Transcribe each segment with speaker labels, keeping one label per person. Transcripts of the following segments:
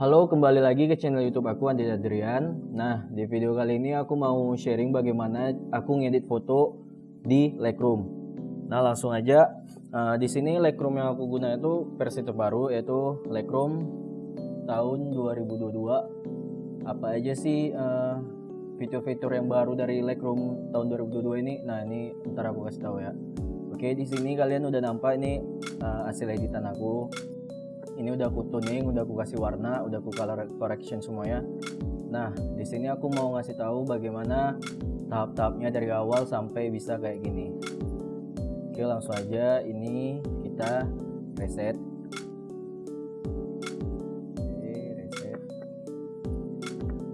Speaker 1: Halo, kembali lagi ke channel YouTube aku Andi Adrian. Nah, di video kali ini aku mau sharing bagaimana aku ngedit foto di Lightroom. Nah, langsung aja. Uh, di sini Lightroom yang aku guna itu versi terbaru yaitu Lightroom tahun 2022. Apa aja sih uh, fitur-fitur yang baru dari Lightroom tahun 2022 ini? Nah, ini ntar aku kasih tahu ya. Oke, di sini kalian udah nampak ini uh, hasil editan aku ini udah aku tuning udah aku kasih warna udah aku color correction semuanya. Nah di sini aku mau ngasih tahu bagaimana tahap-tahapnya dari awal sampai bisa kayak gini. Oke langsung aja. Ini kita reset. Oke reset.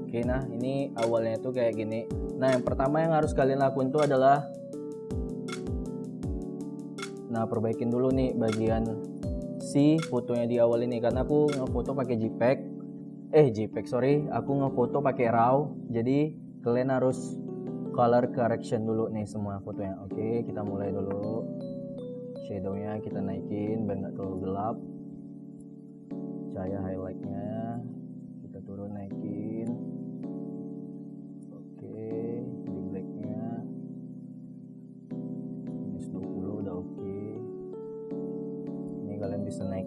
Speaker 1: Oke nah ini awalnya itu kayak gini. Nah yang pertama yang harus kalian lakukan itu adalah nah perbaikin dulu nih bagian si fotonya di awal ini karena aku ngefoto pakai JPEG. Eh JPEG sorry. Aku ngefoto pakai RAW. Jadi kalian harus color correction dulu nih semua fotonya. Oke kita mulai dulu. Shadownya kita naikin biar nggak terlalu gelap. Cahaya highlightnya. Kita turun naikin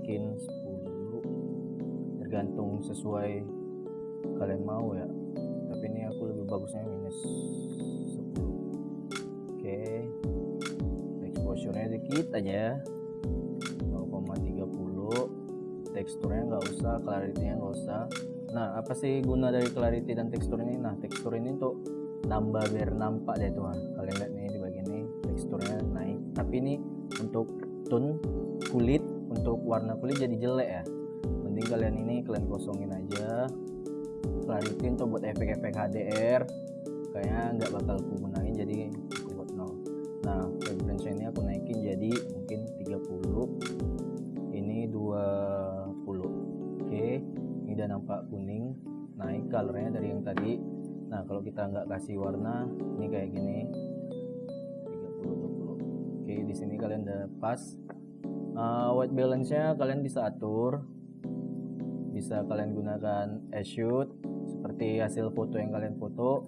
Speaker 1: naikin 10 tergantung sesuai kalian mau ya. Tapi ini aku lebih bagusnya minus 10 oke. Exposure nya dikit aja 0,30 teksturnya nggak usah clarity nya nggak usah. Nah apa sih guna dari clarity dan tekstur ini? Nah tekstur ini untuk nambah biar nampak deh tuh kalian lihat nih di bagian ini teksturnya naik. Tapi ini untuk tone kulit untuk warna kulit jadi jelek ya. Mending kalian ini kalian kosongin aja. Clarity untuk buat efek-efek HDR kayaknya nggak bakal aku gunain jadi aku buat nol. Nah vibrance ini aku naikin jadi mungkin 30 ini 20 oke ini udah nampak kuning naik colornya dari yang tadi. Nah kalau kita nggak kasih warna ini kayak gini. 30 20 oke di sini kalian udah pas uh, white balance nya kalian bisa atur. Bisa kalian gunakan shoot seperti hasil foto yang kalian foto.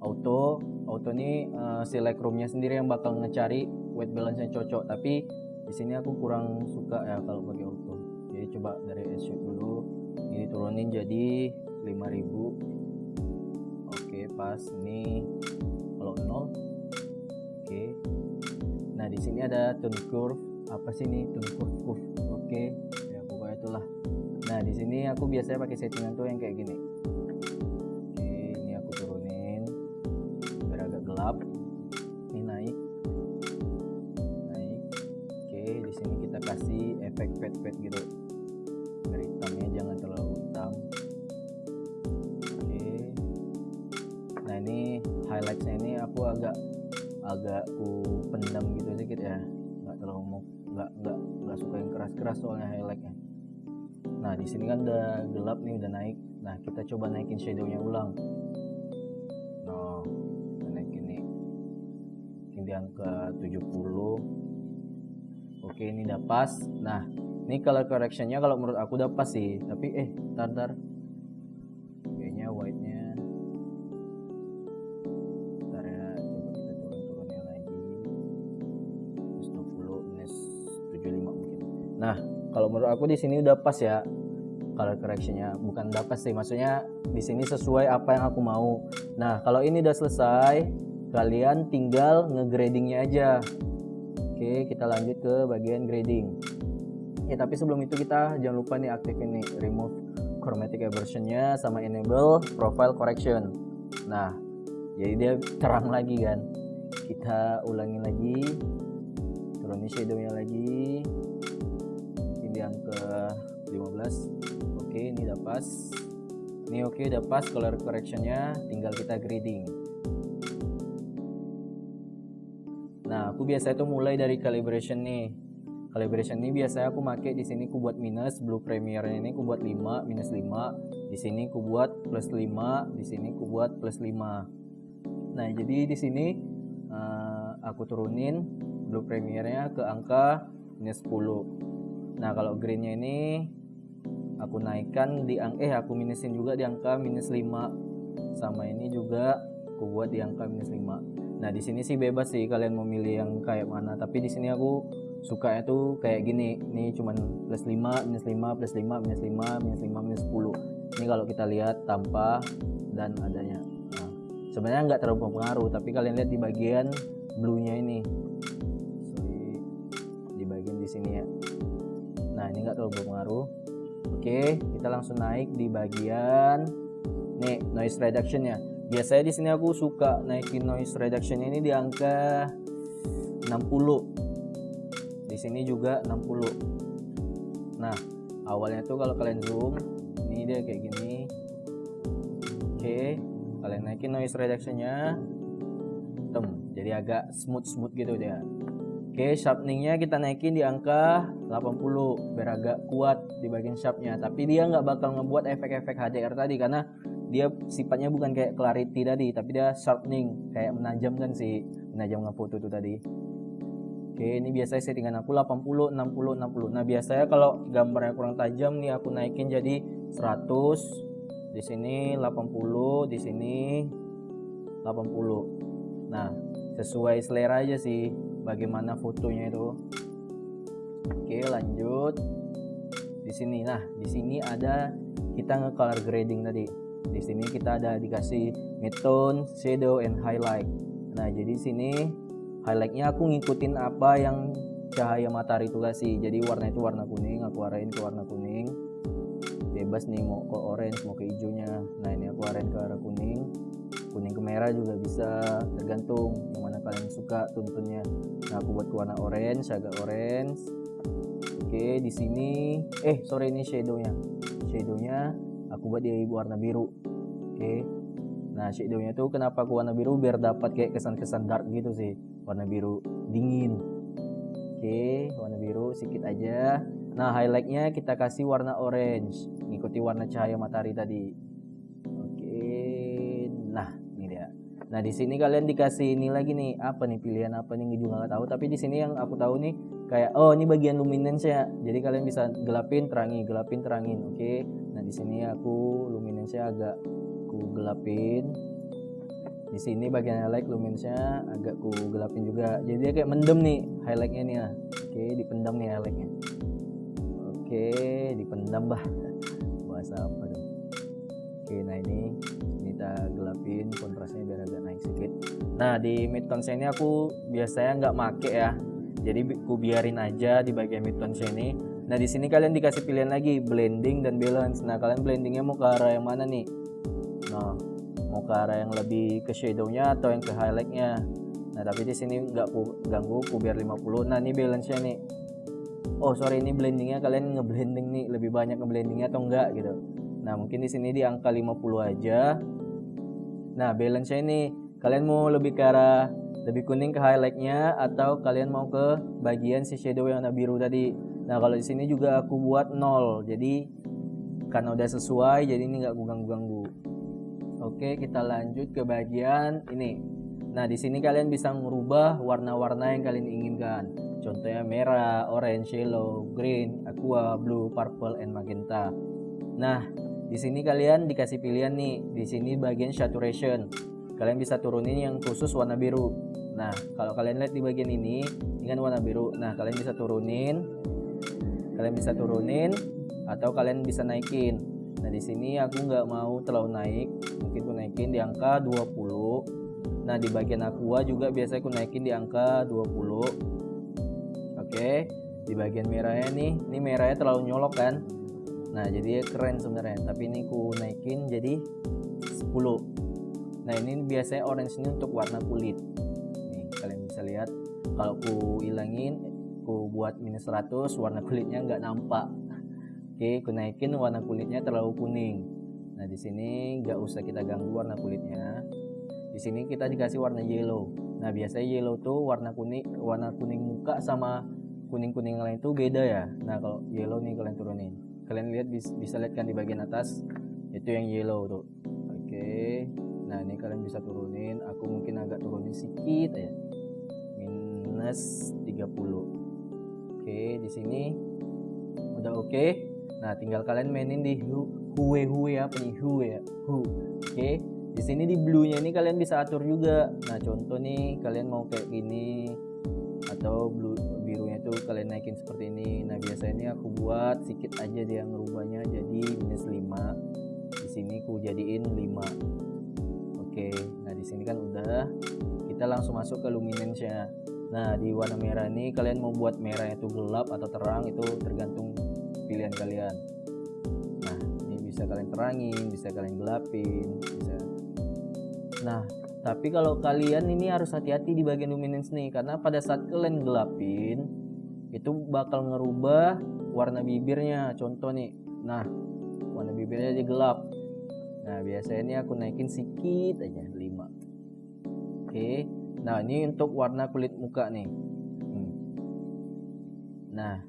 Speaker 1: Auto auto ini uh, si Lightroom-nya sendiri yang bakal ngecari white balance nya cocok. Tapi di sini aku kurang suka ya kalau pakai auto. Jadi coba dari shoot dulu. Ini turunin jadi 5000 oke pas. Ini kalau nol. Oke. Nah di sini ada tone curve apa sih tone curve curve oke. Ya pokoknya itulah. Nah di sini aku biasanya pakai settingan tuh yang kayak gini. Oke ini aku turunin. Biar agak gelap. Ini naik. Naik. Oke di sini kita kasih efek pet pet gitu. Biar hitamnya jangan terlalu hitam. Oke. Nah ini highlightnya ini aku agak agak ku pendam gitu sedikit ya nggak nggak nggak suka yang keras-keras soalnya highlightnya. Nah di sini kan udah gelap nih udah naik. Nah kita coba naikin shadownya ulang. No naikin nih. Mungkin di angka 70 oke ini udah pas. Nah ini color correctionnya kalau menurut aku udah pas sih. Tapi eh tar tar aku di sini udah pas ya. Color correctionnya bukan udah pas sih maksudnya di sini sesuai apa yang aku mau. Nah kalau ini udah selesai kalian tinggal ngegradingnya aja. Oke kita lanjut ke bagian grading. Ya tapi sebelum itu kita jangan lupa nih aktifin nih remove chromatic aberrationnya sama enable profile correction. Nah jadi dia terang lagi kan. Kita ulangi lagi turunin shadownya lagi pas. Ini oke udah pas color correctionnya tinggal kita grading. Nah aku biasa itu mulai dari calibration nih. Calibration ini biasanya aku pakai di sini aku buat minus blue premier ini aku buat 5 minus 5 di sini aku buat plus 5 di sini aku buat plus 5 nah jadi di sini uh, aku turunin blue premiernya ke angka minus 10 nah kalau greennya ini aku naikkan di angka eh aku minusin juga di angka minus 5 sama ini juga aku buat di angka minus 5 nah di sini sih bebas sih kalian mau milih yang kayak mana. Tapi di sini aku suka itu kayak gini. Ini cuman plus 5 minus 5 plus 5 minus 5 minus 5 minus 10 ini kalau kita lihat tanpa dan adanya. Nah, sebenarnya nggak terlalu pengaruh tapi kalian lihat di bagian blue nya ini di bagian di sini ya. Nah ini enggak terlalu berpengaruh oke kita langsung naik di bagian. Nih noise reduction ya. Biasanya di sini aku suka naikin noise reduction ini di angka 60 di sini juga 60 nah awalnya tuh kalau kalian zoom ini dia kayak gini. Oke kalian naikin noise reductionnya. Tem jadi agak smooth smooth gitu dia Oke, sharpeningnya kita naikin di angka 80 biar agak kuat di bagian sharpnya. Tapi dia nggak bakal ngebuat efek-efek HDR tadi karena dia sifatnya bukan kayak clarity tadi, tapi dia sharpening kayak menajamkan sih, menajam foto itu tadi. Oke, ini biasanya settingan aku 80, 60, 60. Nah, biasanya kalau gambarnya kurang tajam nih aku naikin jadi 100. Di sini 80, di sini 80. Nah, sesuai selera aja sih bagaimana fotonya itu? Oke lanjut. Di sini nah di sini ada kita nge color grading tadi. Di sini kita ada dikasih midtone shadow and highlight. Nah jadi sini highlightnya aku ngikutin apa yang cahaya matahari itu kasih jadi warna itu warna kuning aku arahin ke warna kuning. Bebas nih mau ke orange mau ke hijaunya. Nah ini aku arahin ke arah kuning kuning ke merah juga bisa tergantung yang mana kalian suka tuntunnya. Nah aku buat warna orange agak orange. Oke di sini eh sorry ini shadownya shadownya aku buat di warna biru. Oke. Nah shadownya tuh kenapa aku warna biru? Biar dapat kayak kesan-kesan dark gitu sih. Warna biru dingin. Oke warna biru sedikit aja. Nah highlightnya kita kasih warna orange. Ngikuti warna cahaya matahari tadi Nah di sini kalian dikasih ini lagi nih apa nih pilihan apa nih juga nggak tahu. Tapi di sini yang aku tahu nih kayak oh ini bagian luminance ya. Jadi kalian bisa gelapin terangi, gelapin terangin. Oke. Okay? Nah di sini aku luminance agak ku gelapin. Di sini bagian highlight luminance-nya agak ku gelapin juga. Jadi dia kayak mendem nih highlightnya nih ya. Oke okay, dipendam nih highlightnya. Oke okay, dipendam bah. Bahasa apa dong? Oke nah ini kita gelapin kontrasnya biar agak naik sedikit. Nah di mid tone ini aku biasanya nggak make ya. Jadi aku biarin aja di bagian mid tone ini. Nah di sini kalian dikasih pilihan lagi blending dan balance. Nah kalian blendingnya mau ke arah yang mana nih? Nah mau ke arah yang lebih ke shadownya atau yang ke highlightnya? Nah tapi di sini nggak aku ganggu aku biar 50 nah ini balance nya nih. Oh sorry ini blendingnya kalian ngeblending nih. Lebih banyak ngeblendingnya atau enggak gitu. Nah mungkin di sini di angka 50 aja Nah, balance ini kalian mau lebih ke arah lebih kuning ke highlightnya atau kalian mau ke bagian si shadow yang warna biru tadi. Nah, kalau di sini juga aku buat nol. Jadi karena udah sesuai jadi ini nggak ganggu-ganggu. Oke, kita lanjut ke bagian ini. Nah, di sini kalian bisa merubah warna-warna yang kalian inginkan. Contohnya merah, orange, yellow, green, aqua, blue, purple, and magenta. Nah, di sini kalian dikasih pilihan nih, di sini bagian saturation. Kalian bisa turunin yang khusus warna biru. Nah, kalau kalian lihat di bagian ini, kan warna biru. Nah, kalian bisa turunin. Kalian bisa turunin atau kalian bisa naikin. Nah, di sini aku nggak mau terlalu naik. Mungkin aku naikin di angka 20. Nah, di bagian aqua juga biasa aku naikin di angka 20. Oke, di bagian merahnya nih, ini merahnya terlalu nyolok kan? Nah jadi keren sebenarnya tapi ini ku naikin jadi 10 nah ini biasanya orange ini untuk warna kulit. Nih kalian bisa lihat kalau ku ilangin ku buat minus 100 warna kulitnya nggak nampak. Oke ku naikin warna kulitnya terlalu kuning. Nah di sini nggak usah kita ganggu warna kulitnya. Di sini kita dikasih warna yellow. Nah biasanya yellow tuh warna kuning warna kuning muka sama kuning kuning lain itu beda ya. Nah kalau yellow nih kalian turunin kalian lihat bisa lihat kan di bagian atas? Itu yang yellow tuh. Oke. Nah ini kalian bisa turunin. Aku mungkin agak turunin sedikit ya minus 30 oke di sini. Udah oke. Nah, tinggal kalian mainin di hue hue apa nih? Hue ya. Hu. Oke. Di sini di blue-nya ini kalian bisa atur juga. Nah, contoh nih kalian mau kayak gini. Atau blue itu kalian naikin seperti ini. Nah, biasanya ini aku buat sedikit aja dia ngerubahnya jadi minus 5. Di sini aku jadiin 5. Oke. Nah, di sini kan udah kita langsung masuk ke luminance-nya. Nah, di warna merah ini kalian mau buat merah itu gelap atau terang itu tergantung pilihan kalian. Nah, ini bisa kalian terangin, bisa kalian gelapin, bisa. Nah, tapi kalau kalian ini harus hati-hati di bagian luminance nih karena pada saat kalian gelapin itu bakal ngerubah warna bibirnya. Contoh nih. Nah, warna bibirnya jadi gelap. Nah, biasanya ini aku naikin sedikit aja 5. Oke. Nah ini untuk warna kulit muka nih hmm. Nah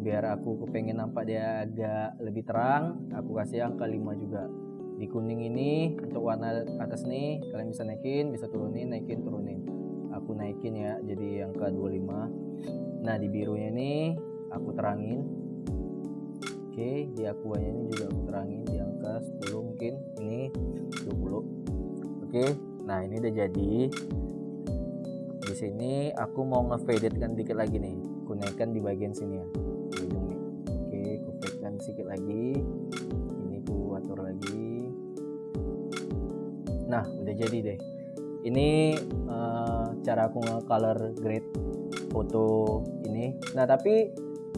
Speaker 1: biar aku kepengen nampak dia agak lebih terang aku kasih angka 5 juga di kuning ini untuk warna atas nih kalian bisa naikin bisa turunin naikin turunin aku naikin ya jadi angka 25 nah di birunya ini aku terangin. Oke di aquanya ini juga aku terangin di angka 10 mungkin ini 20 oke nah ini udah jadi. Di sini aku mau ngefaded kan dikit lagi nih. Aku naikkan di bagian sini ya oke aku sedikit lagi. Ini aku atur lagi. Nah udah jadi deh. Ini uh, cara aku nge-color grade foto ini. Nah tapi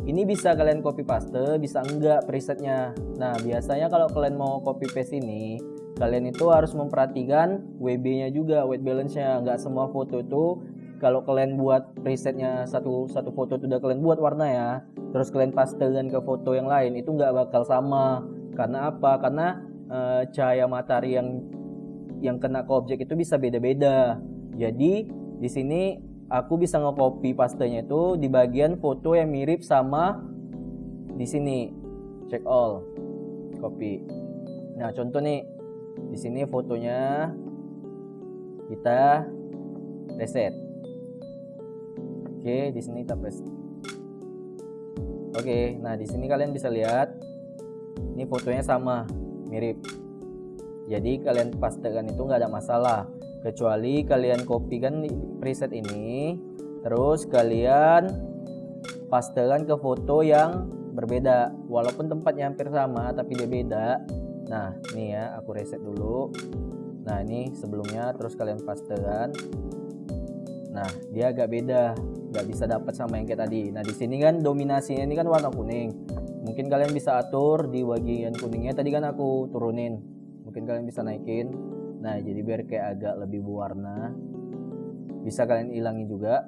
Speaker 1: ini bisa kalian copy paste bisa enggak presetnya? Nah biasanya kalau kalian mau copy paste ini kalian itu harus memperhatikan WB nya juga white balance nya nggak semua foto itu kalau kalian buat presetnya satu satu foto itu udah kalian buat warna ya terus kalian pastekan ke foto yang lain itu nggak bakal sama. Karena apa? Karena e, cahaya matahari yang yang kena ke objek itu bisa beda-beda. Jadi di sini aku bisa nge-copy pastenya itu di bagian foto yang mirip sama di sini. Check all. Copy. Nah contoh nih. Di sini fotonya kita reset. Oke, di sini kita press. Oke, nah di sini kalian bisa lihat ini fotonya sama, mirip. Jadi kalian pastekan itu nggak ada masalah, kecuali kalian kopikan preset ini, terus kalian pastekan ke foto yang berbeda. Walaupun tempatnya hampir sama, tapi dia beda. Nah, ini ya, aku reset dulu. Nah, ini sebelumnya terus kalian pastekan. Nah, dia agak beda nggak bisa dapat sama yang kayak tadi nah di sini kan dominasinya ini kan warna kuning mungkin kalian bisa atur di bagian kuningnya tadi kan aku turunin mungkin kalian bisa naikin nah jadi biar kayak agak lebih berwarna. Bisa kalian hilangin juga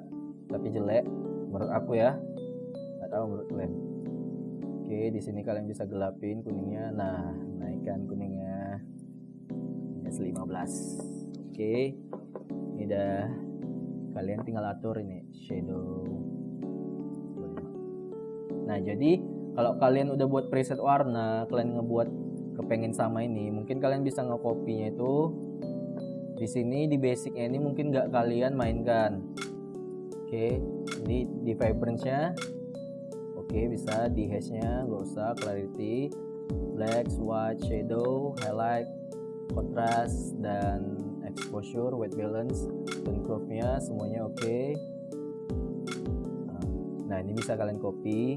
Speaker 1: tapi jelek menurut aku ya. Nggak tahu menurut kalian. Oke di sini kalian bisa gelapin kuningnya. Nah naikkan kuningnya. Minus 15 oke ini udah kalian tinggal atur ini shadow nah jadi kalau kalian udah buat preset warna kalian ngebuat kepengen sama ini mungkin kalian bisa ngekopinya itu di sini di basicnya ini mungkin nggak kalian mainkan oke okay. di di vibrance nya oke okay, bisa di hash nya nggak usah clarity black white shadow highlight contrast dan exposure white balance tone curve nya semuanya oke okay. nah ini bisa kalian copy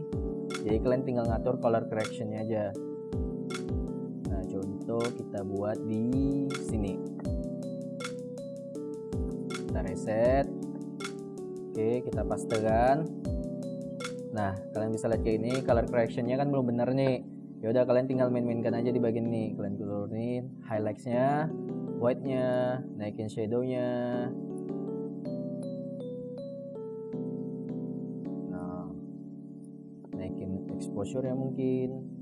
Speaker 1: jadi kalian tinggal ngatur color correction nya aja nah contoh kita buat di sini kita reset oke kita pastekan nah kalian bisa lihat kayak ini color correction nya kan belum bener nih ya udah kalian tinggal main-mainkan aja di bagian ini kalian turunin highlightsnya white-nya, naikin shadow-nya. Nah, naikin exposure ya mungkin.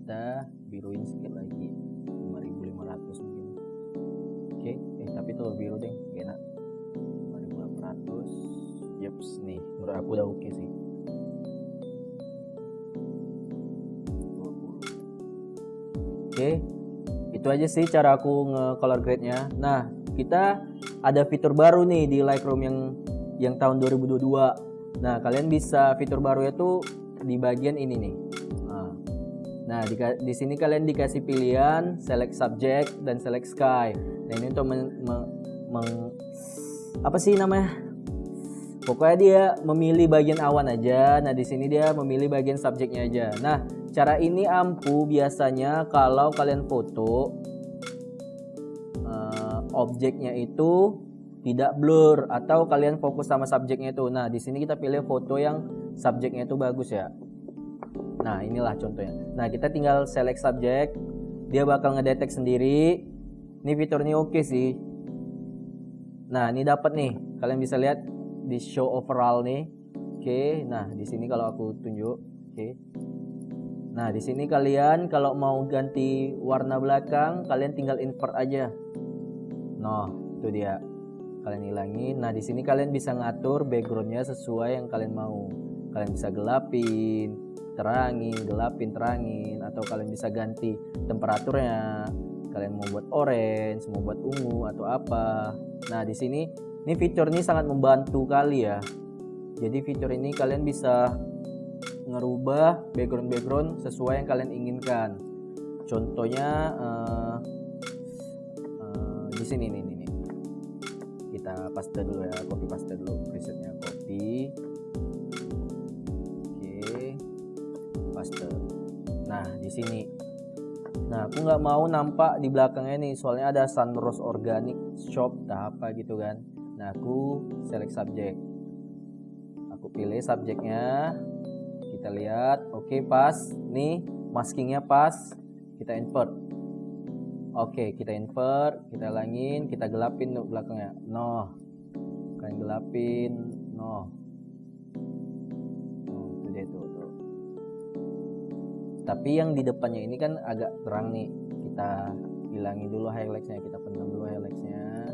Speaker 1: Kita biruin sedikit lagi. 5500 mungkin. Oke, eh tapi tuh biru deh, enak. 5800. Yups, nih menurut aku udah oke okay sih. Oke, itu aja sih cara aku nge-color grade-nya. Nah, kita ada fitur baru nih di Lightroom yang yang tahun 2022 nah kalian bisa fitur baru itu di bagian ini nih nah di, di sini kalian dikasih pilihan select subject dan select sky nah ini untuk men, men, men, apa sih namanya pokoknya dia memilih bagian awan aja nah di sini dia memilih bagian subjeknya aja nah cara ini ampuh biasanya kalau kalian foto uh, objeknya itu tidak blur atau kalian fokus sama subjeknya itu. Nah, di sini kita pilih foto yang subjeknya itu bagus ya. Nah, inilah contohnya. Nah, kita tinggal select subjek. Dia bakal ngedetek sendiri. Ini fitur ini oke okay sih. Nah, ini dapat nih. Kalian bisa lihat di show overall nih. Oke. Okay. Nah, di sini kalau aku tunjuk, oke. Okay. Nah, di sini kalian kalau mau ganti warna belakang, kalian tinggal invert aja. Nah, itu dia kalian hilangin nah di sini kalian bisa ngatur backgroundnya sesuai yang kalian mau kalian bisa gelapin terangin gelapin terangin atau kalian bisa ganti temperaturnya. Kalian mau buat orange mau buat ungu atau apa. Nah di sini ini fitur ini sangat membantu kali ya. Jadi fitur ini kalian bisa ngerubah background-background sesuai yang kalian inginkan. Contohnya uh, uh, di sini nih kita paste dulu ya copy paste dulu presetnya copy paste nah di sini. Nah aku nggak mau nampak di belakangnya nih soalnya ada sunrose organic shop tak apa gitu kan. Nah aku select subject aku pilih subjeknya. Kita lihat. Oke okay, pas. Nih maskingnya pas. Kita invert. Oke, kita invert, kita langin, kita gelapin untuk belakangnya. No. Kalian gelapin, no. Tapi yang di depannya ini kan agak terang nih. Kita hilangin dulu highlightsnya, kita pendam dulu highlightsnya.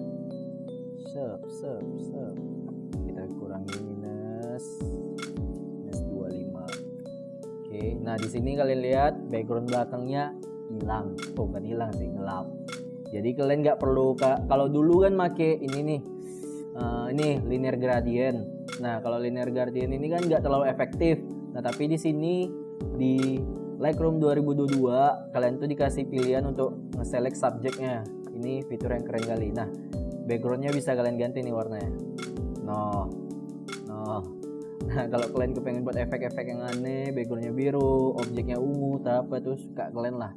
Speaker 1: Sep, sep, sep. Kita kurangi minus minus 25. Oke, nah di sini kalian lihat background belakangnya hilang oh bukan hilang sih gelap jadi kalian nggak perlu kalau dulu kan make ini nih uh, ini linear gradient nah kalau linear gradient ini kan nggak terlalu efektif nah tapi di sini di Lightroom 2022 kalian tuh dikasih pilihan untuk nge-select subjeknya. Ini fitur yang keren kali. Nah backgroundnya bisa kalian ganti nih warnanya. No no Nah kalau kalian kepengen buat efek-efek yang aneh, backgroundnya biru, objeknya ungu, tak apa tuh suka kalian lah.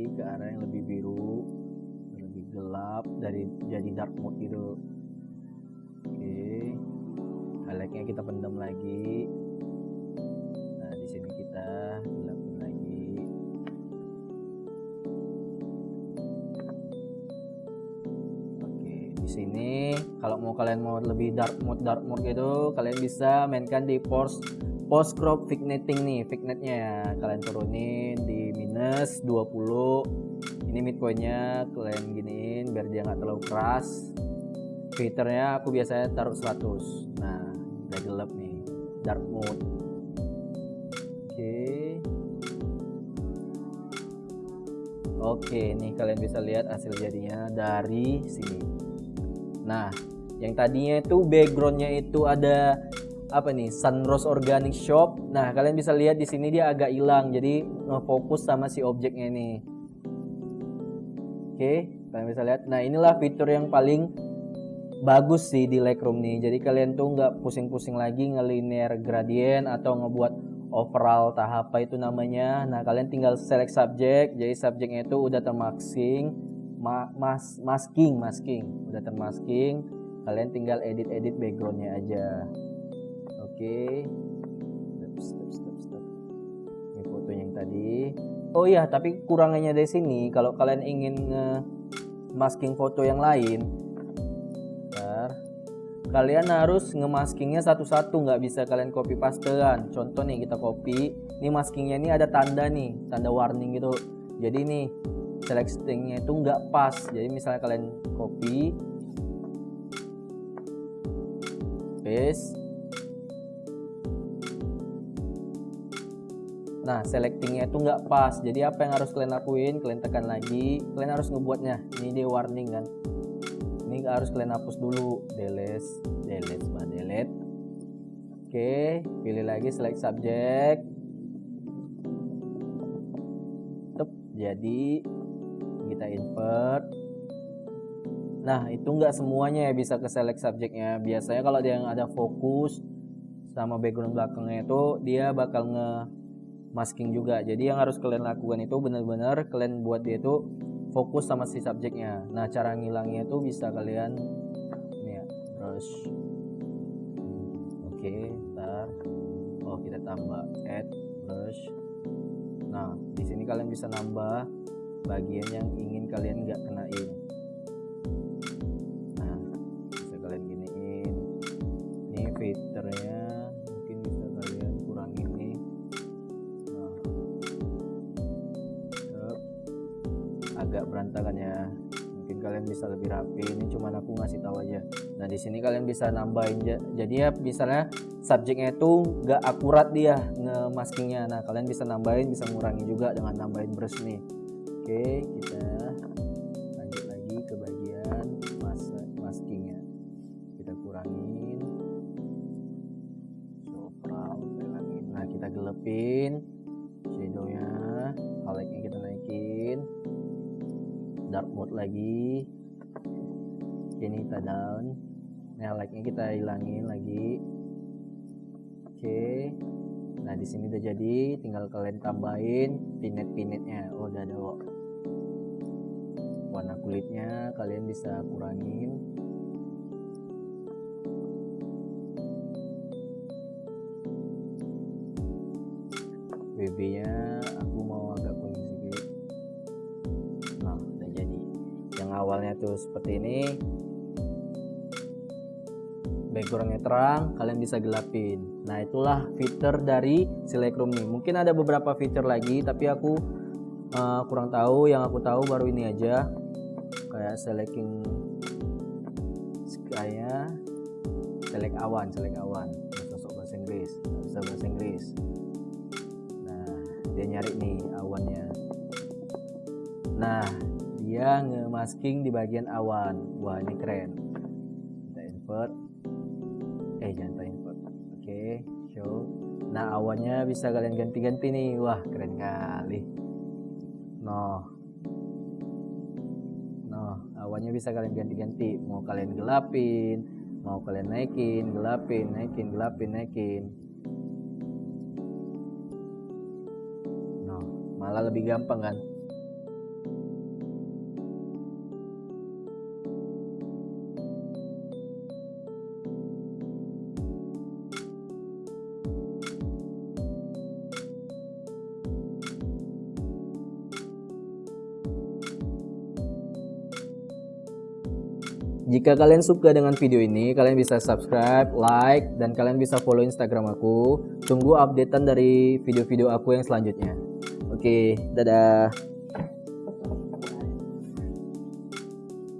Speaker 1: Ganti ke arah yang lebih biru lebih gelap dari jadi dark mode gitu. Oke highlightnya kita pendam lagi. Nah di sini kita gelapin lagi. Oke di sini kalau mau kalian mau lebih dark mode dark mode gitu kalian bisa mainkan di force post crop vignetting nih vignetnya ya. Kalian turunin di minus 20 ini midpointnya kalian giniin biar dia nggak terlalu keras. Filternya aku biasanya taruh 100 nah udah gelap nih. Dark mode. Oke. Okay. oke okay, nih kalian bisa lihat hasil jadinya dari sini. Nah yang tadinya itu backgroundnya itu ada apa nih Sunrose Organic Shop. Nah kalian bisa lihat di sini dia agak hilang, jadi ngefokus sama si objeknya ini. Oke, kalian bisa lihat. Nah inilah fitur yang paling bagus sih di Lightroom nih. Jadi kalian tuh nggak pusing-pusing lagi ngelinear gradient atau ngebuat overall tahap apa itu namanya. Nah kalian tinggal select subject, jadi subjeknya itu udah termasking, ma mas masking, masking, udah termasking. Kalian tinggal edit-edit backgroundnya aja oke. Stop stop stop ini fotonya yang tadi. Oh iya tapi kurangannya dari sini. Kalau kalian ingin masking foto yang lain bentar, kalian harus ngemaskingnya satu-satu nggak bisa kalian copy pastean. Contoh nih kita copy. Ini maskingnya ini ada tanda nih tanda warning gitu. Jadi nih selectingnya itu nggak pas. Jadi misalnya kalian copy paste nah selectingnya itu nggak pas. Jadi apa yang harus kalian lakuin? Kalian tekan lagi. Kalian harus ngebuatnya. Ini dia warning kan. Ini harus kalian hapus dulu. Delete delete bah delete. Oke pilih lagi select subject. Tep, jadi kita invert. Nah itu nggak semuanya ya bisa ke select subjectnya. Biasanya kalau dia yang ada fokus sama background belakangnya itu dia bakal nge masking juga. Jadi yang harus kalian lakukan itu benar-benar kalian buat dia itu fokus sama si subjeknya. Nah cara ngilangnya itu bisa kalian ini ya brush. Oke okay, ntar. Oh kita tambah add brush. Nah di sini kalian bisa nambah bagian yang ingin kalian nggak kenain di sini kalian bisa nambahin jadi ya misalnya subjeknya itu nggak akurat dia nge-maskingnya. Nah kalian bisa nambahin bisa ngurangi juga dengan nambahin brush nih. Oke kita lanjut lagi ke bagian mas maskingnya. Kita kurangin. Nah kita gelepin shadownya. Highlightnya kita naikin. Dark mode lagi. Ini kita down nah like nya kita hilangin lagi. Oke. Nah di sini udah jadi tinggal kalian tambahin pinet pinetnya oh udah ada warna kulitnya kalian bisa kurangin. BB nya aku mau agak kuning sedikit. Nah yang awalnya tuh seperti ini backgroundnya terang kalian bisa gelapin. Nah itulah fitur dari si Lightroom nih. Mungkin ada beberapa fitur lagi tapi aku uh, kurang tahu. Yang aku tahu baru ini aja. Kayak selecting kayak select awan select awan. Sosok bahasa Inggris. Bisa bahasa Inggris. Nah dia nyari nih awannya. Nah dia ngemasking di bagian awan. Wah ini keren. Kita invert awannya bisa kalian ganti-ganti nih. Wah keren kali. Noh. Noh awannya bisa kalian ganti-ganti. Mau kalian gelapin mau kalian naikin gelapin naikin gelapin naikin. Noh malah lebih gampang kan Jika kalian suka dengan video ini, kalian bisa subscribe, like, dan kalian bisa follow Instagram aku. Tunggu updatean dari video-video aku yang selanjutnya. Oke, dadah.